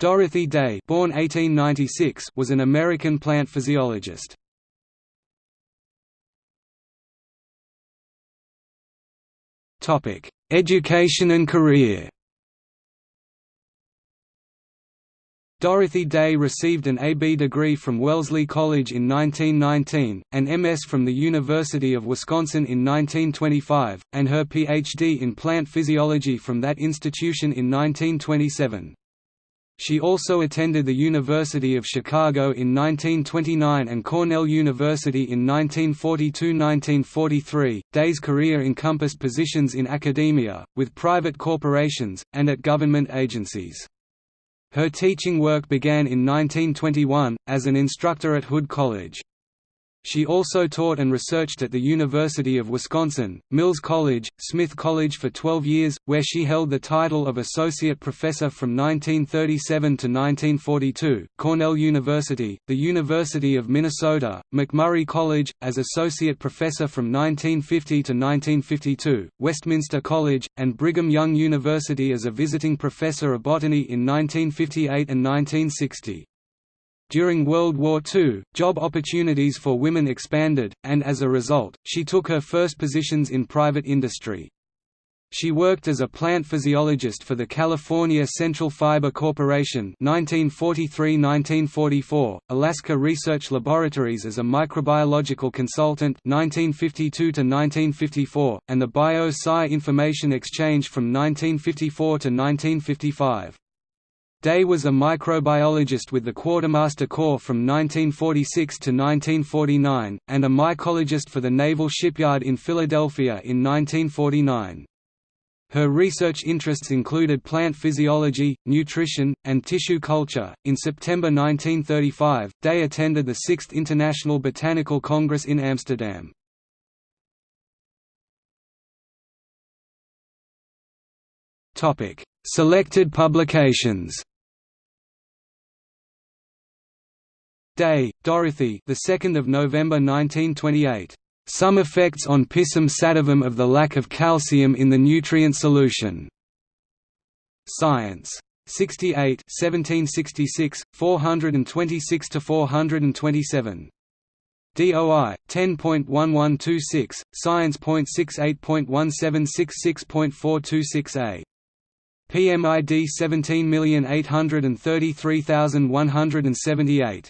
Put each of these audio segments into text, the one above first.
Dorothy Day born 1896 was an American plant physiologist. Education and career Dorothy Day received an AB degree from Wellesley College in 1919, an MS from the University of Wisconsin in 1925, and her Ph.D. in plant physiology from that institution in 1927. She also attended the University of Chicago in 1929 and Cornell University in 1942–1943. Day's career encompassed positions in academia, with private corporations, and at government agencies. Her teaching work began in 1921, as an instructor at Hood College. She also taught and researched at the University of Wisconsin, Mills College, Smith College for 12 years, where she held the title of Associate Professor from 1937 to 1942, Cornell University, the University of Minnesota, McMurry College, as Associate Professor from 1950 to 1952, Westminster College, and Brigham Young University as a visiting professor of botany in 1958 and 1960. During World War II, job opportunities for women expanded, and as a result, she took her first positions in private industry. She worked as a plant physiologist for the California Central Fiber Corporation 1943–1944, Alaska Research Laboratories as a microbiological consultant 1952–1954, and the Bio-Sci Information Exchange from 1954 to 1955. Day was a microbiologist with the Quartermaster Corps from 1946 to 1949, and a mycologist for the Naval Shipyard in Philadelphia in 1949. Her research interests included plant physiology, nutrition, and tissue culture. In September 1935, Day attended the Sixth International Botanical Congress in Amsterdam. Topic: Selected publications. Day, Dorothy. The 2nd of November 1928. Some effects on Pisum sativum of the lack of calcium in the nutrient solution. Science. 68 1766, 426 to 427. DOI 10.1126, Science.68.1766.426a. PMID 17833178.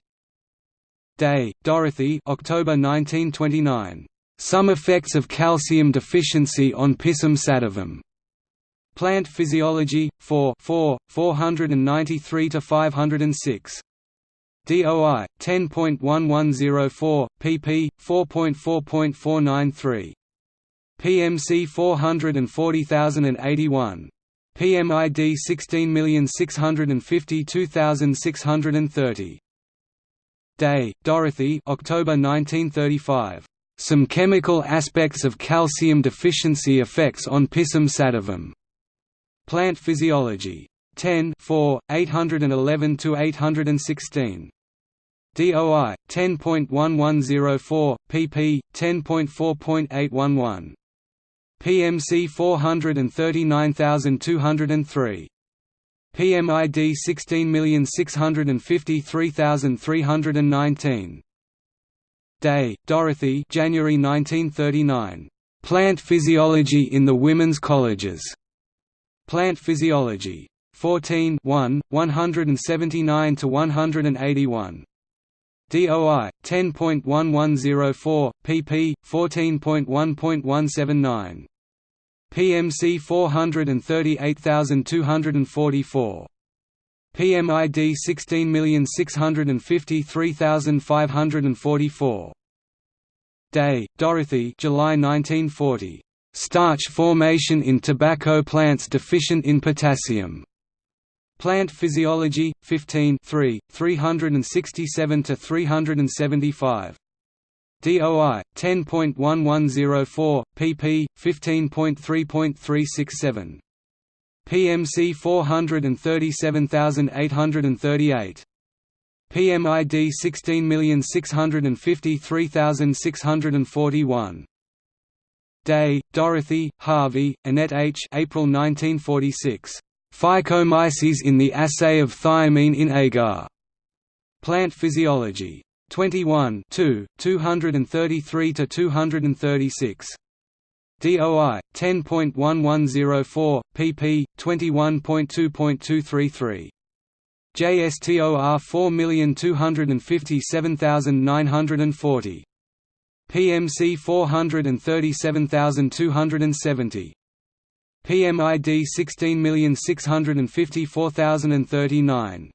Day, Dorothy October 1929. Some effects of calcium deficiency on Pisum sativum. Plant Physiology, 4 4, 493–506. DOI 10.1104 pp 4.4.493 PMC 440081 PMID 16652630 Day, Dorothy October 1935. Some chemical aspects of calcium deficiency effects on Pisum sativum. Plant Physiology. 10 4, 811–816. DOI 10.1104 pp 10.4.811 PMC 439203 PMID 16653319. Day, Dorothy January 1939. Plant Physiology in the Women's Colleges. Plant Physiology. 14 1, 179 to 181. DOI 10.1104 pp 14.1.179 PMC 438244. PMID 16653544. Day, Dorothy July 1940. Starch formation in tobacco plants deficient in potassium. Plant Physiology, 15 3, 367–375. DOI 10.1104 pp 15.3.367 PMC 437838 PMID 16653641 Day, Dorothy, Harvey, Annette H. April 1946. Phycomyces in the assay of thiamine in agar. Plant Physiology. 21 233–236. DOI 10.1104 pp 21.2.233 JSTOR 4257940 PMC 437270 PMID 16654039